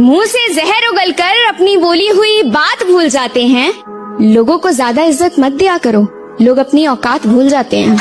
मुँह से जहर उगल कर अपनी बोली हुई बात भूल जाते हैं। लोगों को ज़्यादा इज़्ज़त मत दिया करो। लोग अपनी औकात भूल जाते हैं।